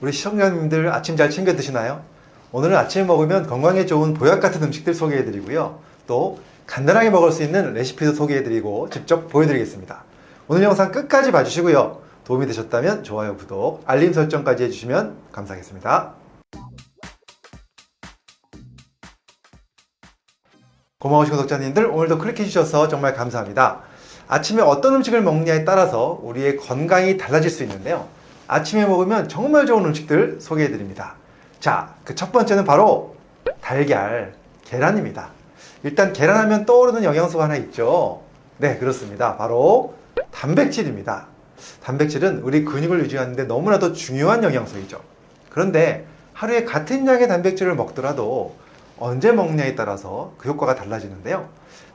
우리 시청자님들 아침 잘 챙겨 드시나요? 오늘은 아침에 먹으면 건강에 좋은 보약 같은 음식들 소개해 드리고요. 또 간단하게 먹을 수 있는 레시피도 소개해 드리고 직접 보여드리겠습니다. 오늘 영상 끝까지 봐주시고요. 도움이 되셨다면 좋아요, 구독, 알림 설정까지 해주시면 감사하겠습니다. 고마우신 구독자님들 오늘도 클릭해 주셔서 정말 감사합니다. 아침에 어떤 음식을 먹느냐에 따라서 우리의 건강이 달라질 수 있는데요. 아침에 먹으면 정말 좋은 음식들 소개해 드립니다. 자, 그 첫 번째는 바로 달걀, 계란입니다. 일단 계란하면 떠오르는 영양소가 하나 있죠. 네, 그렇습니다. 바로 단백질입니다. 단백질은 우리 근육을 유지하는데 너무나도 중요한 영양소이죠. 그런데 하루에 같은 양의 단백질을 먹더라도 언제 먹느냐에 따라서 그 효과가 달라지는데요.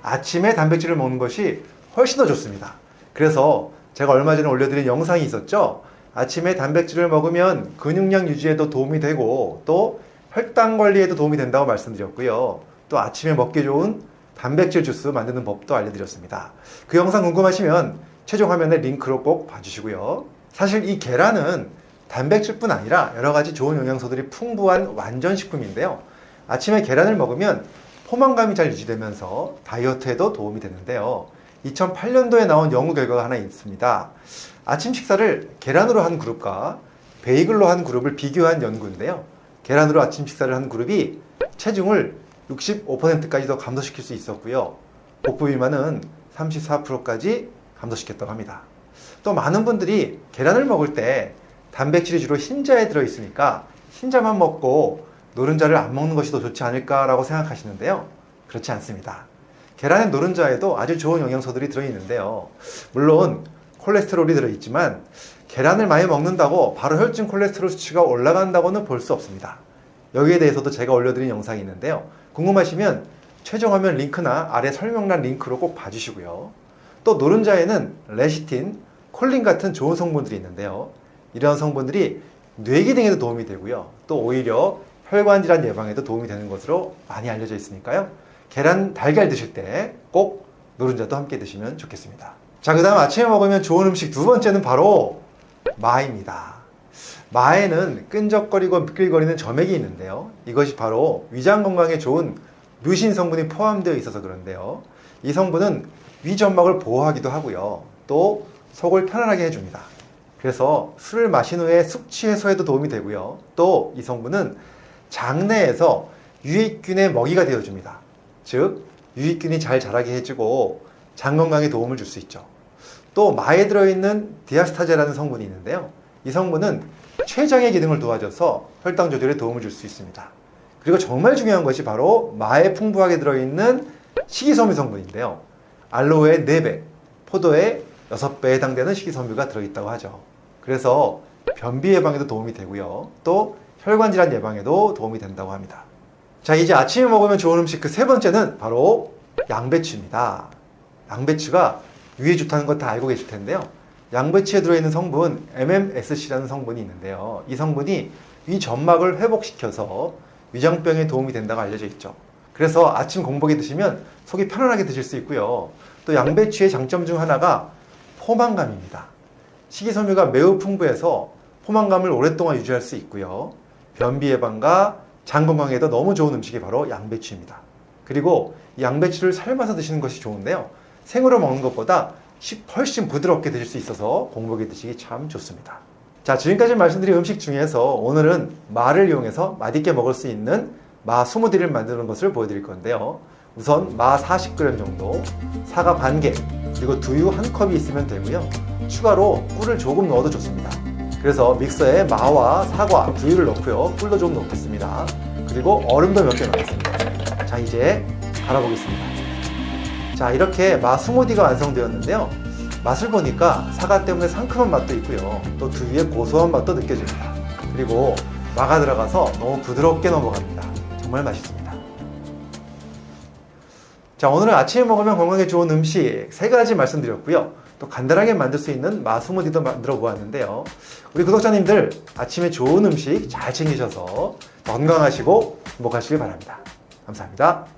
아침에 단백질을 먹는 것이 훨씬 더 좋습니다. 그래서 제가 얼마 전에 올려드린 영상이 있었죠. 아침에 단백질을 먹으면 근육량 유지에도 도움이 되고 또 혈당 관리에도 도움이 된다고 말씀드렸고요. 또 아침에 먹기 좋은 단백질 주스 만드는 법도 알려드렸습니다. 그 영상 궁금하시면 최종 화면에 링크로 꼭 봐주시고요. 사실 이 계란은 단백질뿐 아니라 여러 가지 좋은 영양소들이 풍부한 완전 식품인데요. 아침에 계란을 먹으면 포만감이 잘 유지되면서 다이어트에도 도움이 되는데요. 2008년도에 나온 연구 결과가 하나 있습니다. 아침 식사를 계란으로 한 그룹과 베이글로 한 그룹을 비교한 연구인데요. 계란으로 아침 식사를 한 그룹이 체중을 65%까지 더 감소시킬 수 있었고요. 복부 비만은 34%까지 감소시켰다고 합니다. 또 많은 분들이 계란을 먹을 때 단백질이 주로 흰자에 들어있으니까 흰자만 먹고 노른자를 안 먹는 것이 더 좋지 않을까라고 생각하시는데요. 그렇지 않습니다. 계란의 노른자에도 아주 좋은 영양소들이 들어있는데요. 물론 콜레스테롤이 들어있지만 계란을 많이 먹는다고 바로 혈중 콜레스테롤 수치가 올라간다고는 볼 수 없습니다. 여기에 대해서도 제가 올려드린 영상이 있는데요. 궁금하시면 최종 화면 링크나 아래 설명란 링크로 꼭 봐주시고요. 또 노른자에는 레시틴, 콜린 같은 좋은 성분들이 있는데요. 이런 성분들이 뇌기 등에도 도움이 되고요. 또 오히려 혈관 질환 예방에도 도움이 되는 것으로 많이 알려져 있으니까요. 계란, 달걀 드실 때 꼭 노른자도 함께 드시면 좋겠습니다. 자, 그 다음 아침에 먹으면 좋은 음식 두 번째는 바로 마입니다. 마에는 끈적거리고 미끌거리는 점액이 있는데요. 이것이 바로 위장 건강에 좋은 뮤신 성분이 포함되어 있어서 그런데요. 이 성분은 위점막을 보호하기도 하고요. 또 속을 편안하게 해줍니다. 그래서 술을 마신 후에 숙취 해소에도 도움이 되고요. 또 이 성분은 장내에서 유익균의 먹이가 되어줍니다. 즉, 유익균이 잘 자라게 해주고 장 건강에 도움을 줄 수 있죠. 또 마에 들어있는 디아스타제라는 성분이 있는데요. 이 성분은 췌장의 기능을 도와줘서 혈당 조절에 도움을 줄 수 있습니다. 그리고 정말 중요한 것이 바로 마에 풍부하게 들어있는 식이섬유 성분인데요. 알로에의 4배, 포도의 6배에 해당되는 식이섬유가 들어있다고 하죠. 그래서 변비 예방에도 도움이 되고요. 또 혈관 질환 예방에도 도움이 된다고 합니다. 자, 이제 아침에 먹으면 좋은 음식 그 세 번째는 바로 양배추입니다. 양배추가 위에 좋다는 거다 알고 계실 텐데요. 양배추에 들어있는 성분 MMSC라는 성분이 있는데요. 이 성분이 위 점막을 회복시켜서 위장병에 도움이 된다고 알려져 있죠. 그래서 아침 공복에 드시면 속이 편안하게 드실 수 있고요. 또 양배추의 장점 중 하나가 포만감입니다. 식이섬유가 매우 풍부해서 포만감을 오랫동안 유지할 수 있고요. 변비 예방과 장 건강에도 너무 좋은 음식이 바로 양배추입니다. 그리고 양배추를 삶아서 드시는 것이 좋은데요. 생으로 먹는 것보다 훨씬 부드럽게 드실 수 있어서 공복에 드시기 참 좋습니다. 자, 지금까지 말씀드린 음식 중에서 오늘은 마를 이용해서 맛있게 먹을 수 있는 마 스무디를 만드는 것을 보여드릴 건데요. 우선 마 40g 정도, 사과 반 개, 그리고 두유 한 컵이 있으면 되고요. 추가로 꿀을 조금 넣어도 좋습니다. 그래서 믹서에 마와 사과, 두유를 넣고요. 꿀도 좀 넣겠습니다. 그리고 얼음도 몇 개 넣겠습니다. 자, 이제 갈아보겠습니다. 자 이렇게 마 스무디가 완성되었는데요 맛을 보니까 사과 때문에 상큼한 맛도 있고요 또 두유의 고소한 맛도 느껴집니다 그리고 마가 들어가서 너무 부드럽게 넘어갑니다 정말 맛있습니다 자 오늘은 아침에 먹으면 건강에 좋은 음식 세 가지 말씀드렸고요 또 간단하게 만들 수 있는 마 스무디도 만들어 보았는데요. 우리 구독자님들 아침에 좋은 음식 잘 챙기셔서 건강하시고 행복하시길 바랍니다. 감사합니다